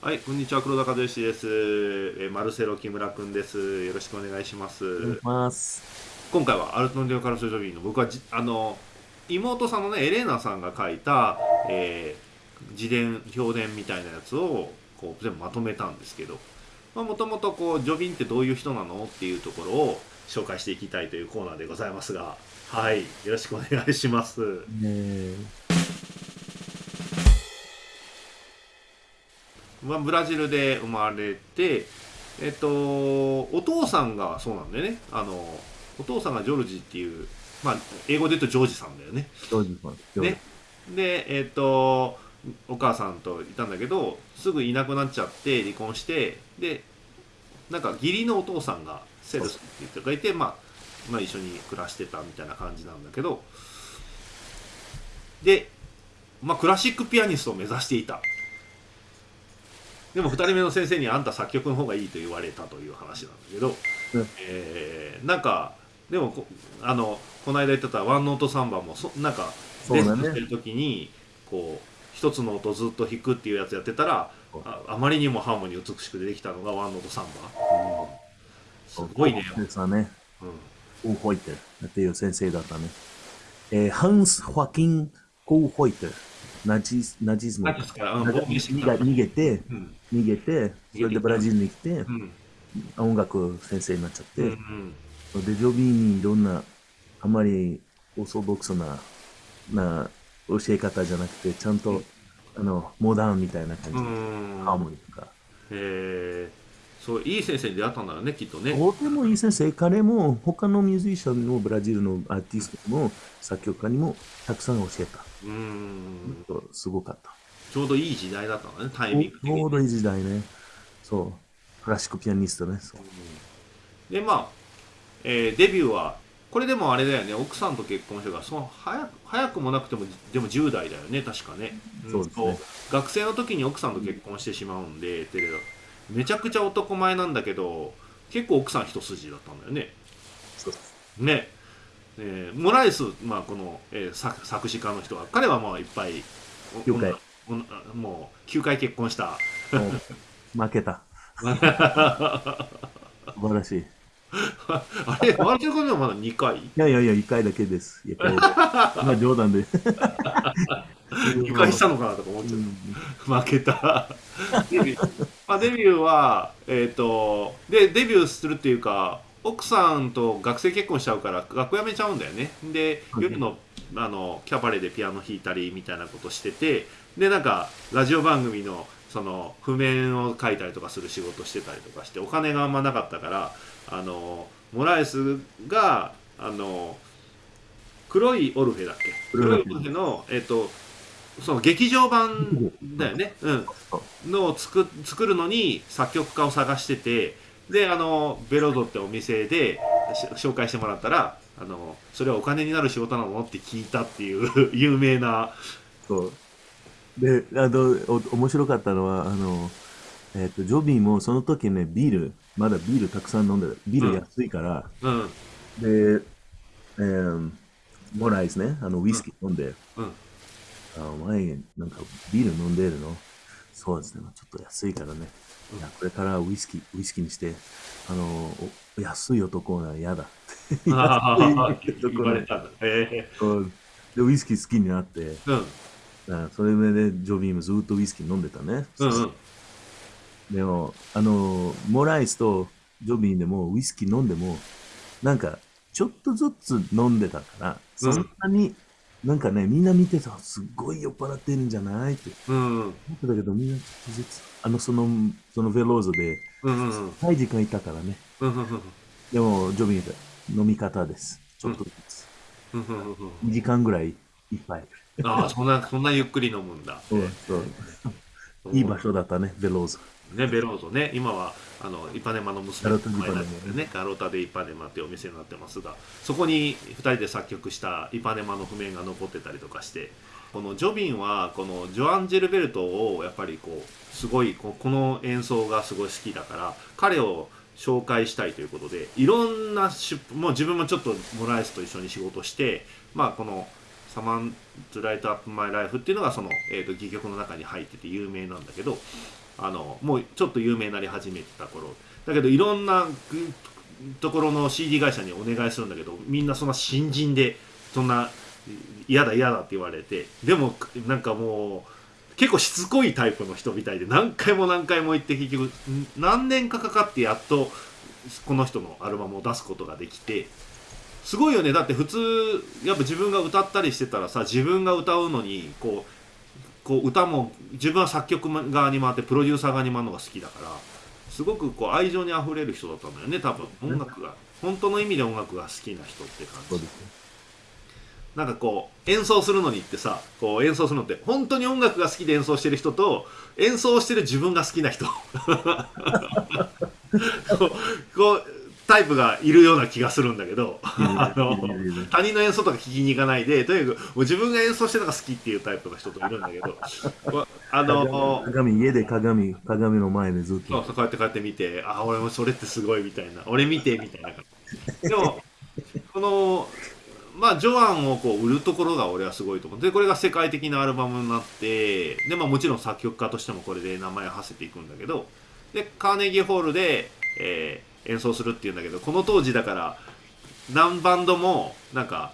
はい、こんにちは、黒田和義です。えーマルセロ木村くんです。よろしくお願いします。お願いします。今回はアルトンデオカルソジョビーの僕はじあの妹さんのねエレーナさんが書いた、えー自伝評伝みたいなやつをこう全部まとめたんですけどもともとこうジョビンってどういう人なのっていうところを紹介していきたいというコーナーでございますがはいよろしくお願いします。ねまあ、ブラジルで生まれて、えっと、お父さんがそうなんだよねあのお父さんがジョルジっていう、まあ、英語で言うとジョージさんだよね。ジョージさん。ジョージねでえっとお母さんといたんだけどすぐいなくなっちゃって離婚してでなんか義理のお父さんがセルスっていう人がいて、まあ、まあ一緒に暮らしてたみたいな感じなんだけどで、まあ、クラシックピアニストを目指していたでも2人目の先生にあんた作曲の方がいいと言われたという話なんだけど、うん。えーなんかでもこあのこの間言ってたワンノートサンバもそなんかそうだね。レッスンしてる時にこう一つの音ずっと弾くっていうやつやってたらああまりにもハーモニー美しく出てきたのがワンノートサンバ、すごいね、ですね。うん、コーホイテルっていう先生だったね。えー、ハンス・ホアキン・コーホイテル。ナチスナチズム。ナチスから逃げて、うん。逃げて、それでブラジルに来て、うん。音楽先生になっちゃって、でジョビーにいろんな、あまりオーソドックスな、な教え方じゃなくて、ちゃんと、あの、モダンみたいな感じハーモニーとか。えー、そういい先生に出会ったんだよねきっとね。とてもいい先生、彼も他のミュージシャンのブラジルのアーティストも作曲家にもたくさん教えた。うん。すごかった。ちょうどいい時代だったん。だねタイミング的にちょうどいい時代ね。そう。クラシックピアニストね。そうでまあ、えーデビューはこれでもあれだよね奥さん。と結婚してからその早く早くもなくてもでも10代だよね確かね,、そうですね学生の時に奥さん。と結婚してしまうん。で、テレビめちゃくちゃ男前なん。だけど結構奥さん。一筋だったん。だよねそうねえーモライス、まあ、この、えー作作詞家の人は彼はまあいっぱいお9回女女もう9回結婚したもう負けた。素晴らしい。いあれワールドカップでもまだ2回？やいやいや、1回だけです。いやまあ 冗談で。2回したのかなとか思っちゃうったん負けたデビュー,、まあ、デビューはえっ、とでデビューするっていうか奥さんと学生結婚しちゃうから学校辞めちゃうんだよね。ではい夜のあのキャバレーでピアノ弾いたりみたいなことしててでなんかラジオ番組のその譜面を書いたりとかする仕事してたりとかしてお金があんまなかったからあのモラエスがあの黒いオルフェだっけ？黒いオルフェ。のえっ、とその劇場版だよね、うん、のを作作るのに作曲家を探しててであのベロドってお店でし紹介してもらったらあのそれはお金になる仕事なのって聞いたっていう 有名な。そう。で、あの、お面白かったのは、あの、えっ、と、ジョビーもその時ね、ビール、まだビールたくさん飲んでる。ビール安いから、うん。で、えー、モライスね、あの、ウイスキー飲んで、うん。あお前、なんかビール飲んでるの？そうですね、ちょっと安いからね。いや、これからウイスキー、ウイスキーにして、あの、お安い男が嫌だって。言われたんだえそうで、ウイスキー好きになって、えうん。あそれでジョビーもずっとウイスキー飲んでたね。うんうん。でも、あの、モライスとジョビーでもウイスキー飲んでも、なんか、ちょっとずつ飲んでたから、そんなに、なんかね、みんな見てた、すっごい酔っ払ってるんじゃないって思ってたけど、みんなちょっとずつ、あの、その、そのベローゾで、うんうんうん長い時間いたからね。でも、ジョビーが飲み方です。ちょっとずつ。うんうんうん2時間ぐらいいっぱい。ああそんなそんなゆっくり飲むんだ そうそういい場所だったね、ベローゾ。ね、ベローゾね、今はあのイパネマの娘の前パネマなんでね、ガロタでイパネマっていうお店になってますが、そこに2人で作曲したイパネマの譜面が残ってたりとかして、このジョビンはこのジョアン・ジェルベルトをやっぱりこうすごいここの演奏がすごい好きだから彼を紹介したいということでいろんな出もう自分もちょっとモライスと一緒に仕事してまあこの「サマンズ・ライト・アップ・マイ・ライフ」っていうのがその、えー、と戯曲の中に入ってて有名なんだけどあのもうちょっと有名になり始めてた頃。だけどいろんなところの CD 会社にお願いするんだけどみんなそんな新人でそんな嫌だ嫌だって言われてでもなんかもう結構しつこいタイプの人みたいで何回も何回も行って結局何年かかかってやっとこの人のアルバムを出すことができてすごいよね。だって普通やっぱ自分が歌ったりしてたらさ自分が歌うのにこうこう歌も自分は作曲側に回ってプロデューサー側に回るのが好きだからすごくこう愛情にあふれる人だったんだよね多分音楽が本当の意味で音楽が好きな人って感じ。なんかこう演奏するのにってさこう演奏するのって本当に音楽が好きで演奏してる人と演奏してる自分が好きな人 こうタイプがいるような気がするんだけどあの他人の演奏とか聞きに行かないでとにかくもう自分が演奏してるのが好きっていうタイプの人といるんだけど あの鏡、家で鏡、鏡の前でずっそうと。こうやってこうやって見てあ俺もそれってすごいみたいな俺見てみたいな感じ。でも このまあジョアンをこう売るところが俺はすごいと思う。でこれが世界的なアルバムになってで、まあ、もちろん作曲家としてもこれで名前を馳せていくんだけどでカーネギーホールで、えー演奏するっていうんだけどこの当時だから何バンドもなんか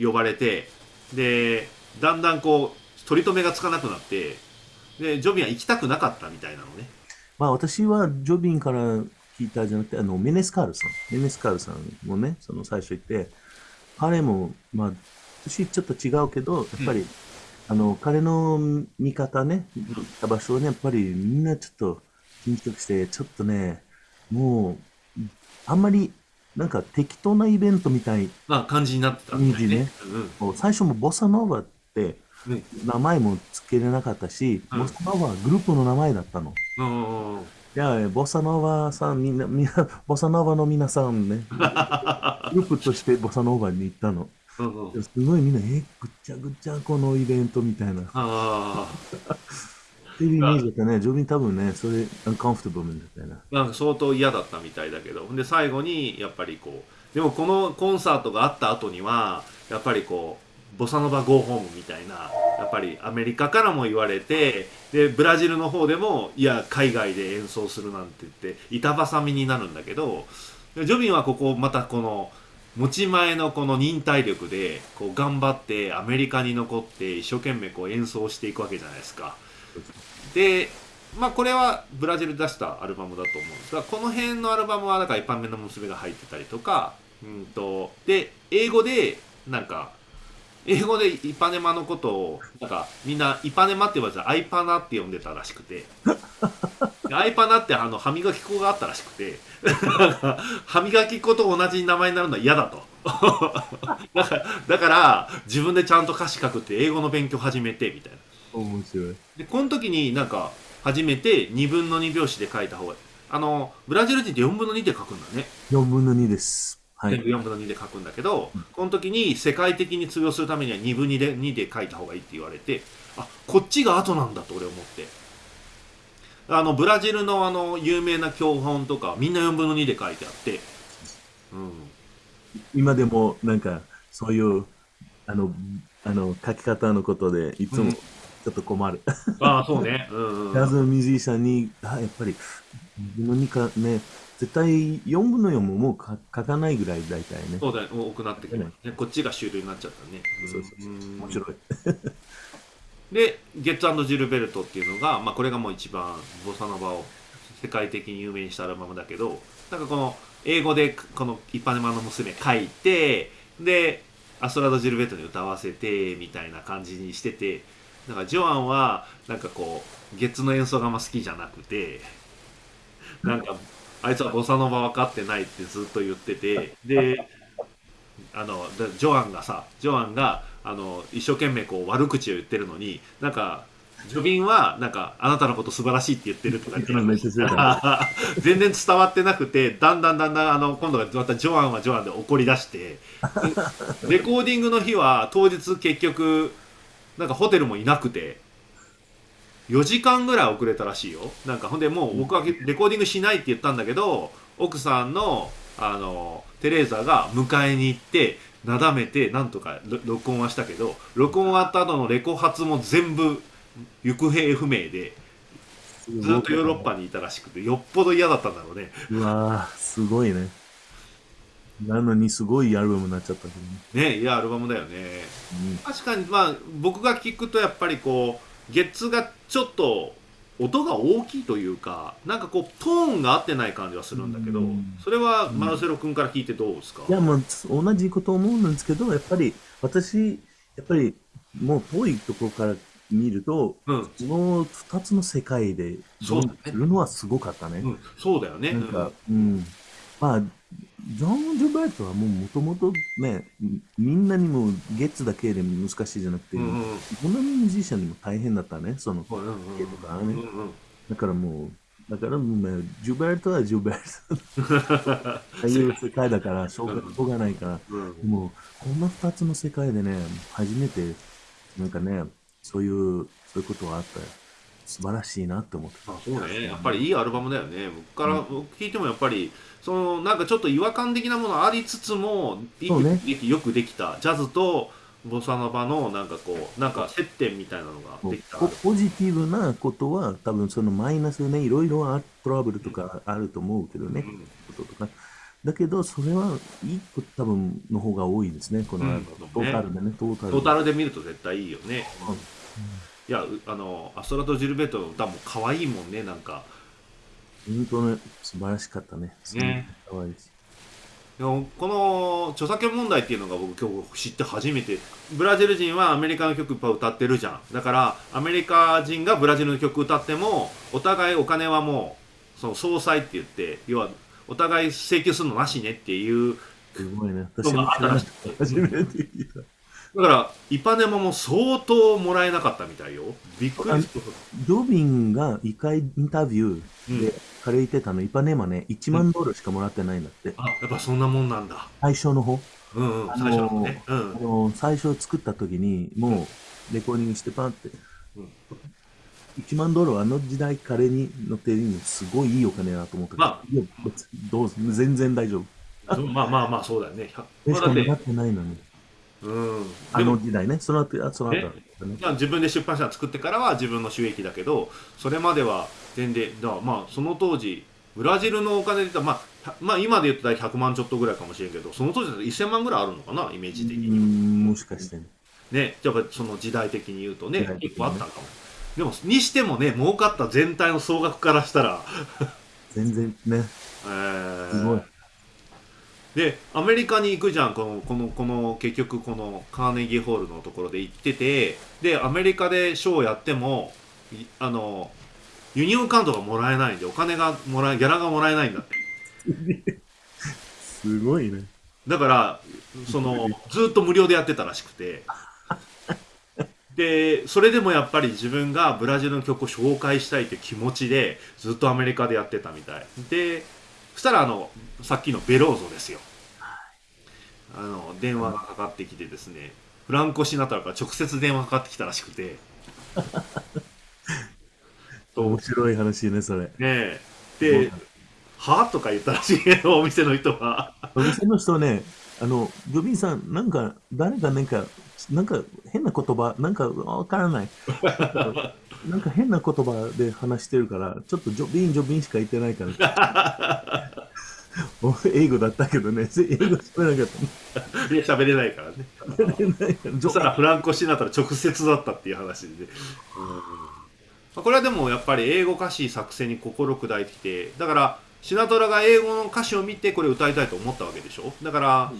呼ばれてでだんだんこう取り留めがつかなくなってでジョビンは行きたくなかったみたいなのねまあ私はジョビンから聞いたじゃなくて、あの、メネスカールさん。メネスカールさんもね、その最初言って、彼も、まあ、年ちょっと違うけど、やっぱり、あの、彼の見方ね、行った場所をね、やっぱりみんなちょっと緊張して、ちょっとね、もう、あんまり、なんか適当なイベントみたい、まあ感じになってたんだよね。うんもう最初もボサノーバってうん名前も付けれなかったし、うんボサノーバはグループの名前だったの。うんうんいや、ボサノーバさん、みんな、みんな、ボサノーバの皆さんね、グループとしてボサノーバに行ったの。うんうんすごいみんな、え、ぐっちゃぐっちゃこのイベントみたいな。っあっていうイメージだったね。ジョビン多分ね、それ、アンカンフトブルみたいな。なんか相当嫌だったみたいだけどで最後にやっぱりこうでもこのコンサートがあった後にはやっぱりこうボサノバゴーホームみたいなやっぱりアメリカからも言われてでブラジルの方でもいや海外で演奏するなんて言って板挟みになるんだけどジョビンはここまたこの持ち前のこの忍耐力でこう頑張ってアメリカに残って一生懸命こう演奏していくわけじゃないですか。でまあこれはブラジル出したアルバムだと思うんですがこの辺のアルバムはだから一般目の娘が入ってたりとかうんとで英語でなんか英語でイパネマのことをなんかみんなイパネマって言わずアイパナって呼んでたらしくて。アイパナってあの歯磨き粉があったらしくて。歯磨き粉と同じ名前になるのは嫌だと。だからだから自分でちゃんと歌詞書くって英語の勉強始めてみたいな。面白い。でこの時になんか初めて2分の2拍子で書いた方があのブラジル人って4分の2で書くんだね、4分の2です。はい。全部4分の2で書くんだけど、この時に世界的に通用するためには2分2で ,2 で書いた方がいいって言われてあこっちが後なんだと俺思ってあのブラジルのあの有名な教本とかみんな4分の2で書いてあって、うん、今でも、なんか、そういう、あの、あの、書き方のことで、いつうんもちょっと困る。ああそうね。うんうんジャズのミュージシャンに、あやっぱり、2分の2かね、絶対4分の4ももうか書かないぐらい大体ね。そうだよ多くなってきますね。こっちが主流になっちゃったね、んそうそうそう。うん面白い。でゲッツジルベルトっていうのが、まあ、これがもう一番ボサノバを世界的に有名にしたアルバムだけどなんかこの英語でこの「一般マの娘」書いてでアストラド・ジルベルトに歌わせてみたいな感じにしててなんかジョアンはなんかこうゲッツの演奏があんま好きじゃなくてなんかあいつはボサノバ分かってないってずっと言っててであのでジョアンがさジョアンがあの一生懸命こう悪口を言ってるのになんかジョビンはなんかあなたのこと素晴らしいって言ってるとか 全然伝わってなくてだんだんだんだんあの今度はまたジョアンはジョアンで怒り出して。レコーディングの日は当日結局なんかホテルもいなくて。4時間ぐらい遅れたらしいよ。なんかほんでもう僕はレコーディングしないって言ったんだけど奥さんのあのテレーザが迎えに行ってなだめてなんとかろ録音はしたけど録音終わった後のレコ発も全部行方不明でずっとヨーロッパにいたらしくてよっぽど嫌だったんだろうね。うわーすごいね。なのにすごいアルバムになっちゃったけどね。ねいやアルバムだよね。うん。確かにまあ僕が聞くとやっぱりこうゲッツがちょっと音が大きいというかなんかこうトーンが合ってない感じはするんだけどうん。それはマルセロ君から聞いてどうですか？いや、もう同じこと思うんですけど、やっぱり私、やっぱりもう遠いところから見ると、うん、その二つの世界でそうだね。いるのはすごかったね。うん、そうだよね。なんか、うん。まあ、ジョン・ジョバートはもうもともとね、みんなにもゲッツだけで難しいじゃなくて、うんうんなミュージシャンにも大変だったね、その、うんうんとかね。うんうんだからもう、だからもう、ジョバートはジョバート。ああいう世界だから、しょうがないから。うんでも、こんな二つの世界でね、初めて、なんかね、そういう、そういうことがあったよ。素晴らしいなって思ってた。あそうね。やっぱりいいアルバムだよね。僕から、僕聞いてもやっぱりそのなんかちょっと違和感的なものありつつもいいね。よくできた。ジャズとボサノバのなんかこうなんか接点みたいなのができた。ポポジティブなことは、多分そのマイナスね、いろいろあトラブルとかあると思うけどね、うん。こととか。だけど、それはいいこと多分の方が多いですね、この、うん。トータルでね、トータル。で。トータルで見ると絶対いいよね、うんいやうあのアストラト・ジルベートの歌も可愛いもんねなんか本当ね、素晴らしかったね。ねかわいいし。でもこの著作権問題っていうのが僕今日知って初めてブラジル人はアメリカの曲歌ってるじゃんだからアメリカ人がブラジルの曲歌ってもお互いお金はもうその総裁って言って要はお互い請求するのなしねっていうすごいね。私も。初めて聞いた。だからイパネマも相当もらえなかったみたいよ。びっくりしたジョビンが一回インタビューで彼言ってたの、イパネマね、1万ドルしかもらってないんだって。あやっぱそんなもんなんだ。最初の方。うんうんあのー最初のね。うん。あの最初作った時に、もうレコーディングしてパンって、うん。1万ドルはあの時代彼に乗ってるのすごいいいお金だと思ったけど、まいや別どう全然大丈夫。まあまあまあそうだよね。でしかもらってないのに。うん。あの時代ね、その後、あその後ね。まあ、自分で出版社作ってからは自分の収益だけどそれまでは全然だまあその当時ブラジルのお金で言ったら、まあ、まあ今で言うと大体100万ちょっとぐらいかもしれんけどその当時だと1000万ぐらいあるのかな？イメージ的うにんもしかしてね。ねやっぱその時代的に言うとねね。結構あったんかも。でもにしてもね儲かった全体の総額からしたら、全然ね、えー。すごい。でアメリカに行くじゃん。このこのこの結局このカーネギーホールのところで行ってて。でアメリカでショーをやってもいあのユニオンカウントがもらえないんでお金がもらえギャラがもらえないんだって。すごいね。だからそのずっと無料でやってたらしくて。でそれでもやっぱり自分がブラジルの曲を紹介したいという気持ちでずっとアメリカでやってたみたい。でそしたらあのさっきのベローゾですよあの電話がかかってきてですねフランコ・シナトラから直接電話かかってきたらしくてと面白い話ね、それ。ねえで「は?」とか言ったらしいけどお店の人はお店の人ね、あの、ジョビンさん、なんか、誰かなんか、なんか変な言葉、なんかわからない。なんか変な言葉で話してるから、ちょっとジョビン、ジョビンしか言ってないから。お英語だったけどね、英語喋れなかっいや喋れないからねた。喋れないからジョそしたらフランコ・シナトラ直接だったっていう話で、ねまあこれはでもやっぱり英語歌詞作成に心砕いてきてだからシナトラが英語の歌詞を見てこれ歌いたいと思ったわけでしょ？だから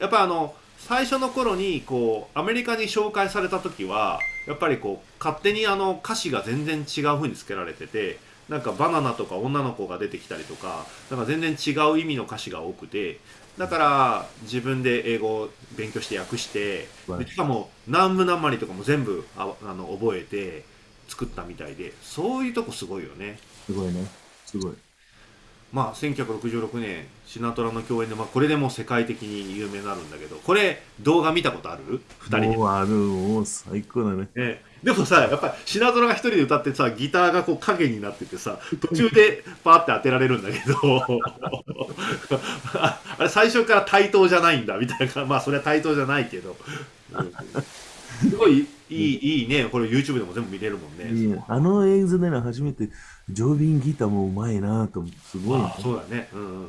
やっぱあの最初の頃にこうアメリカに紹介された時はやっぱりこう勝手にあの歌詞が全然違う風につけられててなんかバナナとか女の子が出てきたりとかなんか全然違う意味の歌詞が多くてだから自分で英語を勉強して訳してでしかも南部南まりとかも全部ああの覚えて作ったみたいでそういうとこすごいよね。すごいね。すごい。まあ1966年シナトラの共演で、まあ、これでもう世界的に有名になるんだけどこれ動画見たことある ?2 人で。もうある、もう最高だね。ね、でもさやっぱりシナトラが一人で歌ってさギターがこう影になっててさ途中でパーって当てられるんだけど。あ あれ最初から対等じゃないんだみたいな。まあそれは対等じゃないけど、うんすごいいいいいね。これ YouTube でも全部見れるもんね。いいあの映像でね、初めて、ジョビンギターもうまいなと思って、すごいな、あそうだね。うんうん。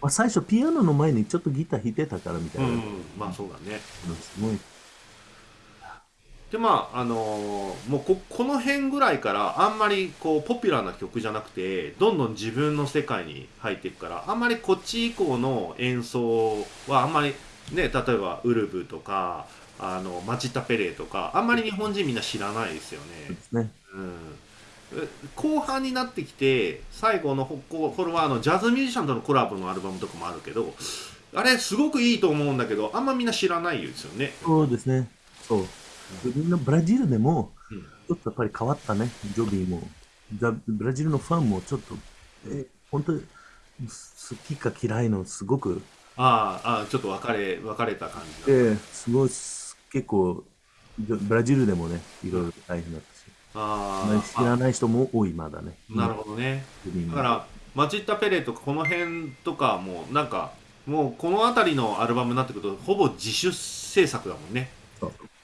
まあ、最初ピアノの前にちょっとギター弾いてたからみたいな。うんうん。まあそうだね。すごい。でまああのーもうここの辺ぐらいからあんまりこうポピュラーな曲じゃなくてどんどん自分の世界に入っていくからあんまりこっち以降の演奏はあんまりね例えばウルブとかあのマチッタ・ペレとかあんまり日本人みんな知らないですよね。そうんえ後半になってきて最後のこここれはあのジャズミュージシャンとのコラボのアルバムとかもあるけどあれすごくいいと思うんだけどあんまみんな知らないですよね。そうですね。そう。みんなブラジルでも、うんちょっとやっぱり変わったね、ジョビーも。ザブラジルのファンもちょっと、え、本当に好きか嫌いのすごく、ああああちょっと分かれ分かれた感じだえすごい、結構、ブラジルでもね、いろいろ大変だったし。あ知らない人も多い、まだね。あなるほどね。だからマチッタ・ペレとかこの辺とかもなんかもうこの辺りのアルバムになってくるとほぼ自主制作だもんね。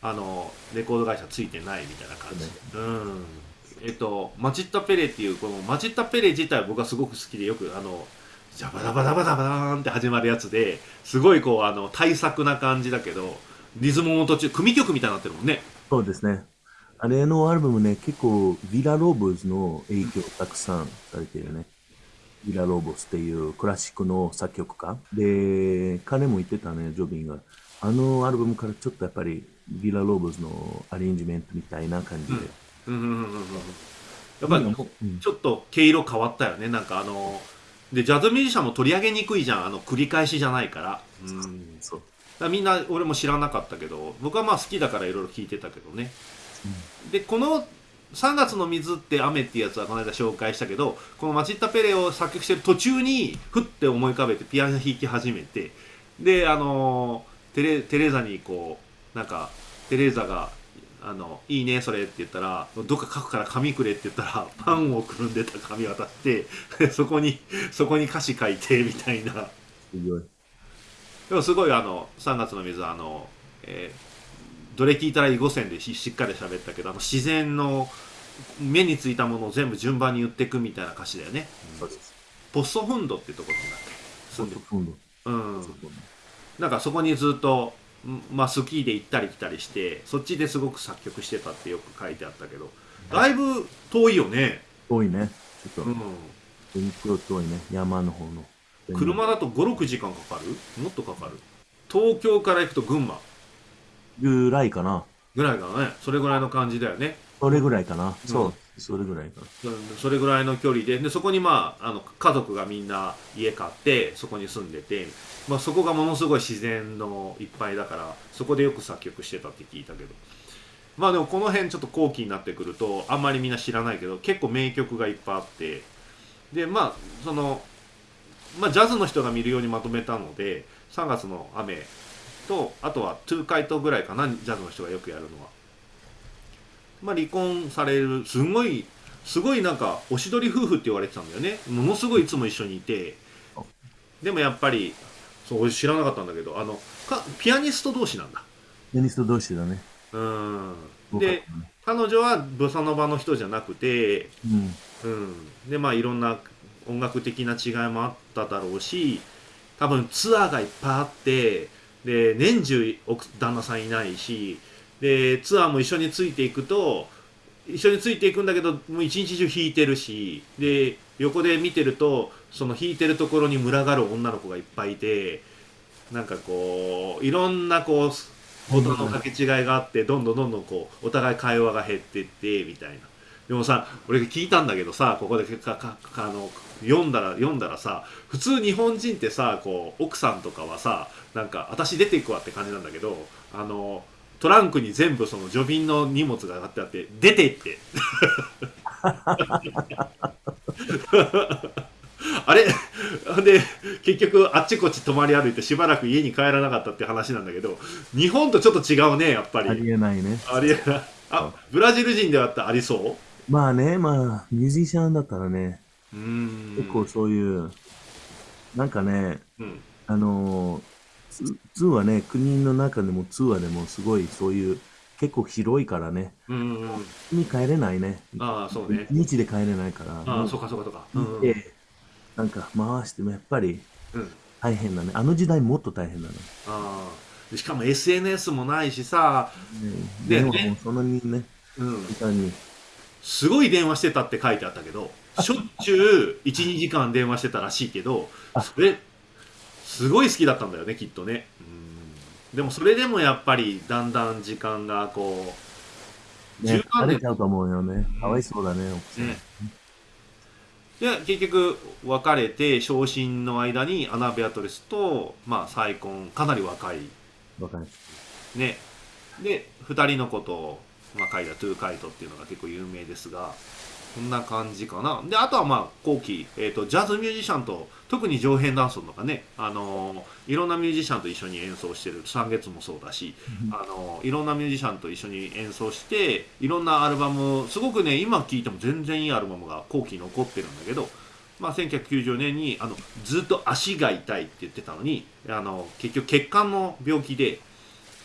あのレコード会社ついてないみたいな感じ、うん。えっとマチッタ・ペレっていうこのマチッタ・ペレ自体は僕はすごく好きでよくあのジャバダバダバダバダーンって始まるやつですごいこうあの大作な感じだけどリズムも途中組曲みたいになってるもんねそうですね。あれのアルバムね、結構、ヴィラ・ローブズの影響たくさんされてるね。ヴィラ・ローブズっていうクラシックの作曲家。で、彼も言ってたね、ジョビンが。あのアルバムからちょっとやっぱり、ヴィラ・ローブズのアレンジメントみたいな感じで。うんうんうんうんうんやっぱりうんちょっと毛色変わったよねなんかあのでジャズミュージシャンも取り上げにくいじゃんあの繰り返しじゃないから,、うん、そう。らみんな俺も知らなかったけど僕はまあ好きだからいろいろ聞いてたけどね、でこの「3月の水って雨」ってやつはこの間紹介したけどこのマチッタ・ペレを作曲してる途中にふって思い浮かべてピアノ弾き始めてであのテレテレーザにこうなんかテレーザがあの「いいねそれ」って言ったら「どっか書くから紙くれ」って言ったら パンをくるんでた紙渡して そこにそこに歌詞書いてみたいな。すごい。でもすごいあの3月の水はあの、えーどれ聞いたらいい5選でししっかり喋ったけどあの自然の目についたものを全部順番に言っていくみたいな歌詞だよね、そうです。ポッソフンドってところなっけ住んでる今度。うんなんかそこにずっとんまあスキーで行ったり来たりしてそっちですごく作曲してたってよく書いてあったけどだいぶ遠いよね、遠いね。ちょっと、うん、遠いね。山の方の。車だと56時間かかる？もっとかかる？東京から行くと群馬？ぐらいかな。ぐらいかなね。それぐらいの感じだよね。それぐらいかな。そう。それぐらいかな。うん。それぐらいの距離で。でそこにまああの家族がみんな家買ってそこに住んでて、まあ、そこがものすごい自然のいっぱいだからそこでよく作曲してたって聞いたけど。まあでもこの辺ちょっと後期になってくるとあんまりみんな知らないけど結構名曲がいっぱいあって。でまあその、まあ、ジャズの人が見るようにまとめたので「3月の雨」とあとは「トゥーカイト」ぐらいかなジャズの人がよくやるのは。まあ、離婚されるすごいすごいなんかおしどり夫婦って言われてたんだよねものすごいいつも一緒にいてでもやっぱりそう俺知らなかったんだけどあのかピアニスト同士なんだピアニスト同士だね。うんでね彼女はボサノバの人じゃなくてうん。うんでまあいろんな音楽的な違いもあっただろうし多分ツアーがいっぱいあってで年中奥旦那さんいないしでツアーも一緒についていくと一緒についていくんだけどもう一日中弾いてるしで横で見てるとその弾いてるところに群がる女の子がいっぱいいてなんかこういろんなこう音の掛け違いがあってどんどんどんどんこうお互い会話が減ってってみたいな。でもさ俺聞いたんだけどさここでかかかあの読んだら読んだらさ普通日本人ってさこう奥さんとかはさなんか私出ていくわって感じなんだけどあのトランクに全部その除便の荷物が上がってあって出てって。あれ？で結局あっちこっち泊まり歩いてしばらく家に帰らなかったって話なんだけど日本とちょっと違うねやっぱり。ありえないね。ありえない。あブラジル人ではってありそまあね、まあ、ミュージシャンだったらね、結構そういう、なんかね、うんあのー、ツツーはね、国の中でもツーアでもすごいそういう結構広いからね。うんに帰れないね。ああそうね一日で帰れないから。ああそうかそうかそうかうんうんで、なんか回してもやっぱりうん大変だね。あの時代もっと大変だね。ああでしかも SNS もないしさ、でねでもねそんなにね、うん。すごい電話してたって書いてあったけどしょっちゅう12時間電話してたらしいけどあ。それすごい好きだったんだよねきっとね。うん。でもそれでもやっぱりだんだん時間がこうね十、何年。疲れちゃうと思うよね。かわいそうだね、奥さん。ね。で結局別れて昇進の間にアナ・ベアトレスと、まあ、再婚かなり若い。わかる。ね。で2人のことを、まあ、書いた「トゥーカイト」っていうのが結構有名ですがこんな感じかな。であとはまあ後期、えー、とジャズミュージシャンと特にジョー・ヘンダンソンとかね、あのーいろんなミュージシャンと一緒に演奏してる。三月もそうだし、あのーいろんなミュージシャンと一緒に演奏していろんなアルバムすごくね今聴いても全然いいアルバムが後期残ってるんだけどまあ、1990年にあのずっと足が痛いって言ってたのにあの結局血管の病気で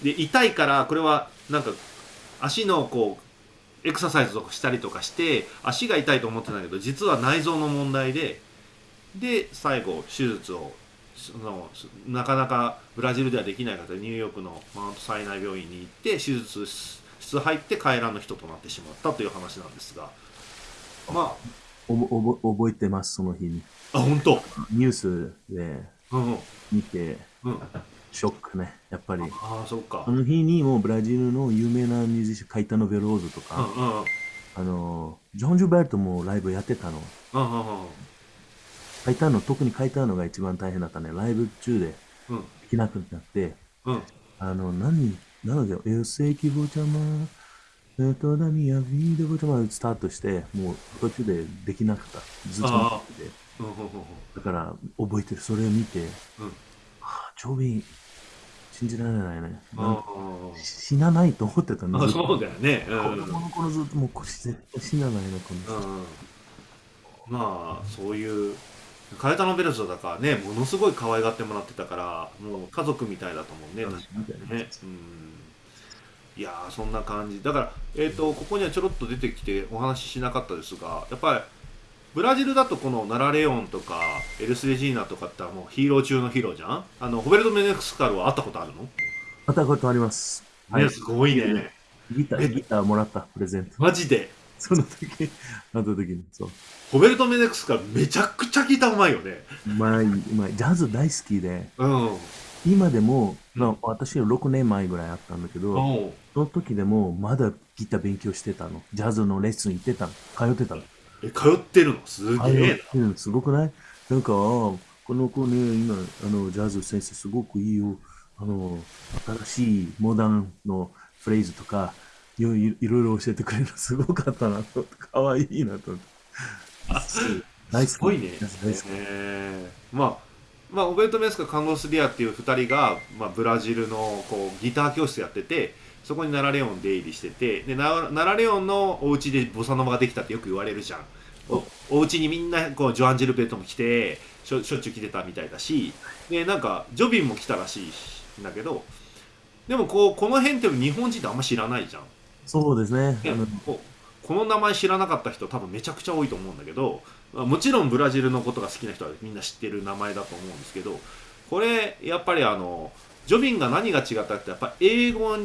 で痛いからこれはなんか足のこうエクササイズとかしたりとかして足が痛いと思ってたんだけど実は内臓の問題でで最後手術をそのなかなかブラジルではできない方でニューヨークのマウントサイナイ病院に行って手術室入って帰らぬ人となってしまったという話なんですが。まおぼおぼ覚えてます、その日に。ああ本当？ニュースでうんうん。見て、うんショックね、やっぱり。ああそっかあの日にもうブラジルの有名なミュージシャン、カイタノ・ベローズとうんか、うんうんあの、ジョン・ジュベルトもライブやってたの。うんうんうんカイタノ、特にカイタノが一番大変だったね。ライブ中でうんできなくなって、うんあの、何、なので、Eu sei que vou te amar, toda minha vida vou te amar スタートして、もう途中でできなかった。ずっとあ見てて。だから、覚えてる。それを見て、うんはあ、ジョビン、信じられないね。あ死なないと思ってたんあずっとそうだよね。うん。子供の頃ずっともうこれ絶対死なないな、この人。うん。まあそういうカエタノベルトだからねものすごい可愛がってもらってたからもう家族みたいだと思うね確かにね。うん。いやーそんな感じ。だからえっ、とここにはちょろっと出てきてお話ししなかったですがやっぱりブラジルだとこのナラレオンとかエルス・レジーナとかってもうヒーロー中のヒーローじゃん？あのホベルト・メネクスカルは会ったことあるの、会ったことあります。ねすごいねギター、ギターもらった、プレゼント。マジで？その時、会った時に、そう。ホベルト・メネクスカルめちゃくちゃギターうまいよねうまい、うまい。ジャズ大好きで、うん今でも、うんまあ、私は6年前ぐらいあったんだけど、その時でもまだギター勉強してたの。ジャズのレッスン行ってたの。通ってたの。え通ってるの？す通げえってるのすごくない？なんか、あこの子ね、今、あの、ジャズ先生すごくいいよ。あの、新しいモダンのフレーズとか、いろいろ教えてくれるの。すごかったなと。かわいいなと。思って。大好き。すごいねまあまあ、オベルト・メスカカンゴス・ディアっていう2人が、まあ、ブラジルのこうギター教室やっててそこにナラレオン出入りしててでナナラレオンのお家でボサノバができたってよく言われるじゃん。おお家にみんなこうジョアン・ジルベルトも来てしょしょっちゅう来てたみたいだしでなんかジョビンも来たらしいんだけどでもこうこの辺って日本人ってあんま知らないじゃん。そうですね。ここの名前知らなかった人多分めちゃくちゃ多いと思うんだけどまあもちろんブラジルのことが好きな人はみんな知ってる名前だと思うんですけどこれやっぱりあのジョビンが何が違ったってやっぱ英語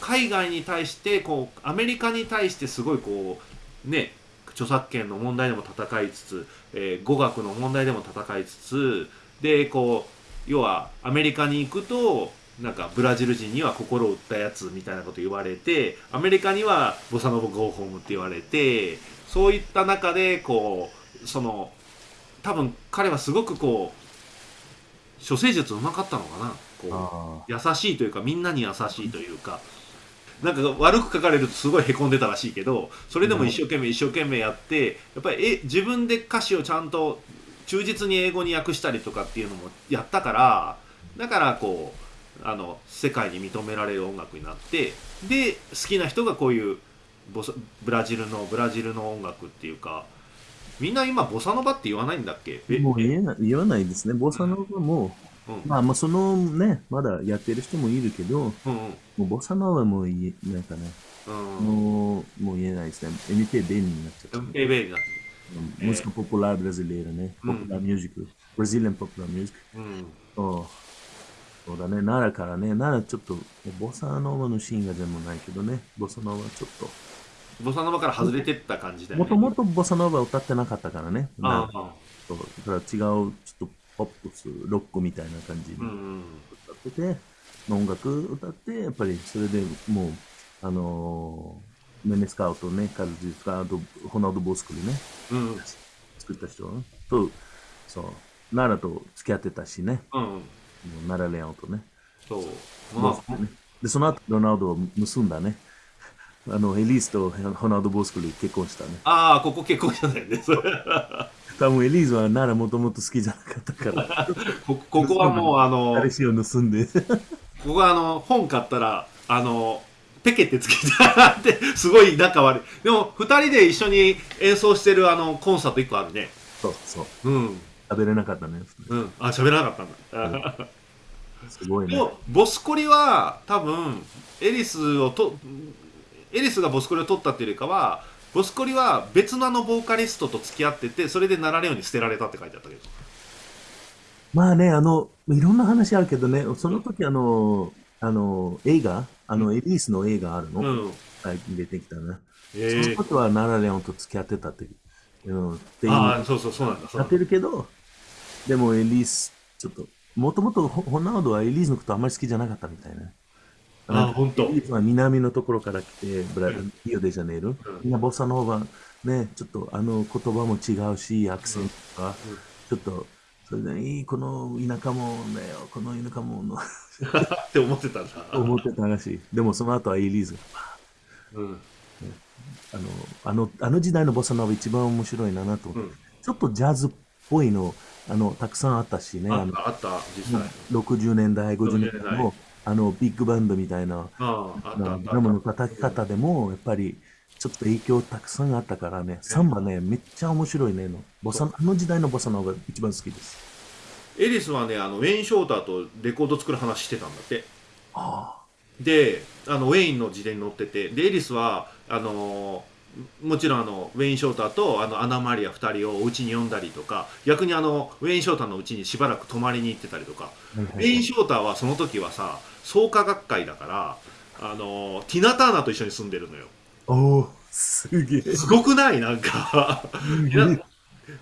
海外に対してこうアメリカに対してすごいこうね著作権の問題でも戦いつつ、えー語学の問題でも戦いつつでこう要はアメリカに行くとなんかブラジル人には心を打ったやつみたいなこと言われてアメリカにはボサノボゴーホームって言われてそういった中でこうその多分彼はすごくこう処世術うまかったのかな。こうあ優しいというかみんなに優しいというかなんか悪く書かれるとすごいへこんでたらしいけどそれでも一生懸命一生懸命やってやっぱりえ自分で歌詞をちゃんと忠実に英語に訳したりとかっていうのもやったからだからこうあの世界に認められる音楽になってで好きな人がこういうボサブラジルのブラジルの音楽っていうかみんな今ボサノバって言わないんだっけ？もう言えない言わないですね。ボサノバも、まあ、まあ、そのね、まだやってる人もいるけど、もうんうん。うボサノバも言え、なんかね、うんもう、もう言えないですね。MPB になっちゃった。MPB になってえ Música popular brasileira, né? うん。Popular music. Brazilian popular そう。そうだね、奈良からね、奈良ちょっと、ボサノバのシーンが全部ないけどね、ボサノバちょっと。ボサノバから外れてった感じだよね。もともとボサノバ歌ってなかったからね。あなあそう。だから違う、ちょっとポップス、ロックみたいな感じにうんうん。歌ってて、音楽歌って、やっぱりそれでもう、あのーメネスカウトね、カルジスカウト、ホナウド・ボスクリね、うん。作った人と、そう、奈良と付き合ってたしね、うん奈良レオンとね。そう。ボまあ。ねで、その後、ロナウドを結んだね。あの、エリースとホナウド・ボスクリ結婚したね。ああここ結婚したんだよねそれ多分エリーズは奈良もともと好きじゃなかったから、こここはもうあの彼氏を盗んで。ここはあの本買ったらあのペケってつけてあってすごい仲悪いでも2人で一緒に演奏してるあのコンサート1個あるねそうそう。うん食べれなかったね。うんあ喋らなかったんだすごいね。でもボスコリは多分エリスをとエリスがボスコリを取ったっていうよりかはボスコリは別のあのボーカリストと付き合っててそれでなられように捨てられたって書いてあったけど。まあね、あの、いろんな話あるけどね、その時あの、あの、映画、あの、エリースの映画あるの、うん。最近出てきたね。ええ。その時はナラレオンと付き合ってたって、うん、っていうああそうそうそうなんだやってるけど、でもエリース、ちょっと、もともとホホナウドはエリースのことあんまり好きじゃなかったみたいな。ああ本当。エリースは南のところから来て、ブラリオデジャネイロ、うん。みんなボサノーバ、ね、ちょっとあの言葉も違うし、アクセントとか、うん。ちょっと、それで、いい、この田舎もんだよ、この田舎もんの、って思ってたんだ思ってたらしい。でもその後はエリーズが、うん。あの、あの、あの時代のボサノーバ一番面白いなと思って、うん。ちょっとジャズっぽいの、あの、たくさんあったしね、あったあった実際。60年代、50年60年代。代も、あの、ビッグバンドみたいな、あああったあったドラムの叩き方でも、やっぱり、ちょっと影響たくさんあったからね、サンバね、めっちゃ面白いねの。ボサあの時代のボサノーが一番好きです。エリスはねあのウェイン・ショーターとレコード作る話してたんだってあであのウェインの自伝に載っててでエリスはあのもちろんあのウェイン・ショーターとあのアナ・マリア2人をお家に呼んだりとか逆にあのウェイン・ショーターの家にしばらく泊まりに行ってたりとかあ。ウェイン・ショーターはその時はさ創価学会だからあのティナ・ターナーと一緒に住んでるのよ。おー、すげえ。すごくない？なんか。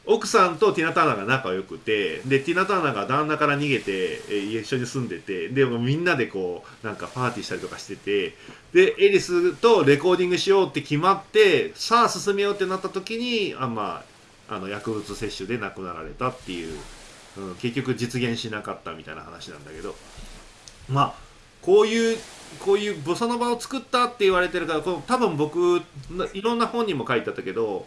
奥さんとティナ・ターナーが仲良くてでティナ・ターナーが旦那から逃げて、えー一緒に住んでてでもみんなでこうなんかパーティーしたりとかしててでエリスとレコーディングしようって決まってさあ進めようってなった時にあまああの薬物摂取で亡くなられたっていう、うん、結局実現しなかったみたいな話なんだけど。まあこういうこういうボサノバを作ったって言われてるからこの多分僕ないろんな本にも書いてあったけど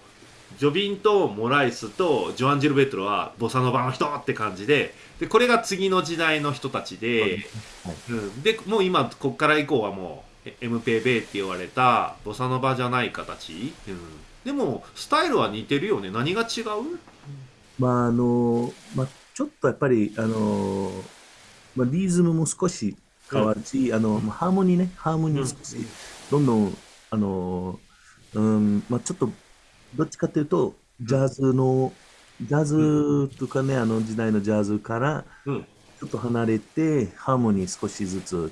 ジョビンとモライスとジョアン・ジルベットロはボサノバの人って感じででこれが次の時代の人たちで、うん、でもう今ここから以降はもうえ MPB って言われたボサノバじゃない形、うん、でもスタイルは似てるよね。何が違う？まあ、あの、まあ、ちょっとやっぱり、あの、まあ、リズムも少し変わるし、あの、まあハーモニーね、ハーモニー少し、どんどん、あの、うん、まあ、ちょっと、どっちかというと、ジャズの、ジャズとかね、あの時代のジャズから、うん。ちょっと離れて、ハーモニー少しずつ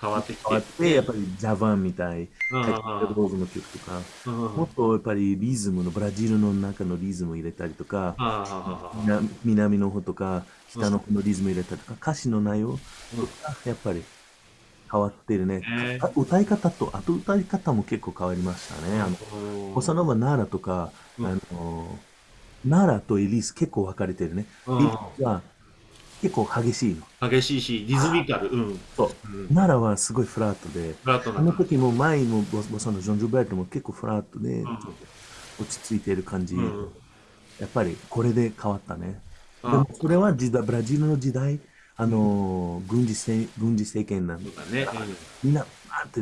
変わってきて。変わって、やっぱりジャバンみたい、ローズの曲とか、もっとやっぱりリズムの、ブラジルの中のリズム入れたりとか、南南の方とか、北の方のリズム入れたりとか、歌詞の内容。とか、やっぱり変わってるね。へか歌い方と、あと歌い方も結構変わりましたね。あの、ボサノバ奈良とか、うん。あの、奈良とエリース結構分かれてるね。リースは結構激しいの。激しいしリズミカル。うん、そう。うん、奈良はすごいフラットで、フラットな。あの時も前もボボサのジョン・ジョベルトも結構フラットで、落ち着いている感じ。うん。やっぱりこれで変わったね。あでもそれは時代ブラジルの時代、あのー軍事政軍事政権なんだね。みんな、バーって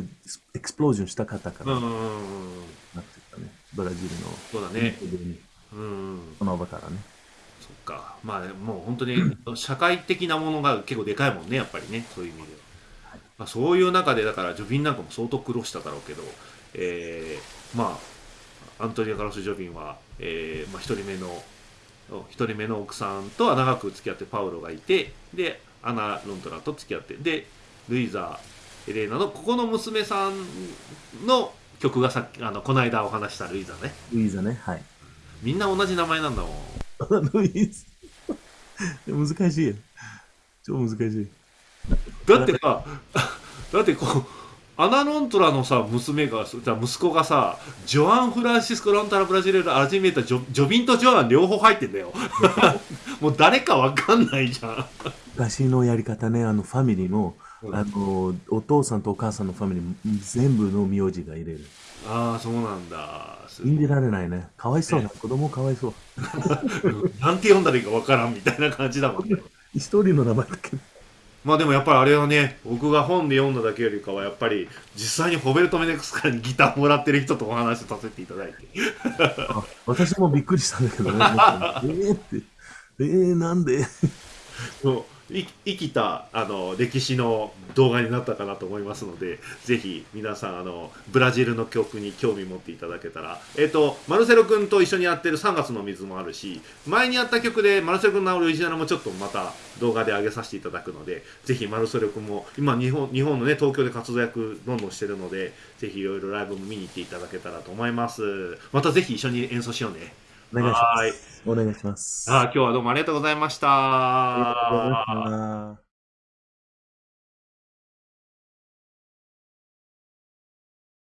エクスプロージョンしたかったから、なってたね。ブラジルの、そうだね。にうんうん。その場からね。そっかまあもう本当に社会的なものが結構でかいもんねやっぱりねそういう意味では、まあ、そういう中でだからジョビンなんかも相当苦労しただろうけど、えーまあアントニオ・カロス・ジョビンは、えーまあ、1人目の一人目の奥さんとは長く付き合ってパウロがいてでアナ・ロントラと付き合ってでルイザエレーナのここの娘さんの曲がさっきあのこの間お話したルイザねルイーザね。はい。みんな同じ名前なんだもん難しい。超難しい。だってさだってこうアナ・ロントラのさ娘がじゃ息子がさジョアン・フランシスコ・ロンタラ・ブラジルアルティメータジョジョビンとジョアン両方入ってんだよもう誰かわかんないじゃん昔のやり方ね、あのファミリーも、うんあのお父さんとお母さんのファミリー全部の名字が入れる。ああそうなんだす信じられないね。かわいそうな、子供かわいそう。なんて読んだらいいかわからんみたいな感じだもんね 一人の名前だけど。まあでもやっぱりあれはね僕が本で読んだだけよりかはやっぱり実際にホベルト・メネクスからギターもらってる人とお話しさせていただいて あ私もびっくりしたんだけどね。えーって。えー、なんで？そうい生きたあの歴史の動画になったかなと思いますのでぜひ皆さんあのブラジルの曲に興味持っていただけたら。えっ、とマルセロ君と一緒にやってる3月の水もあるし前にやった曲でマルセロ君のオリジナルもちょっとまた動画で上げさせていただくのでぜひマルセロ君も今日本日本のね東京で活躍どんどんしてるのでぜひいろいろライブも見に行っていただけたらと思います。またぜひ一緒に演奏しようね。お願いします。お願いします。あー今日はどうもありがとうございましたありがとうございました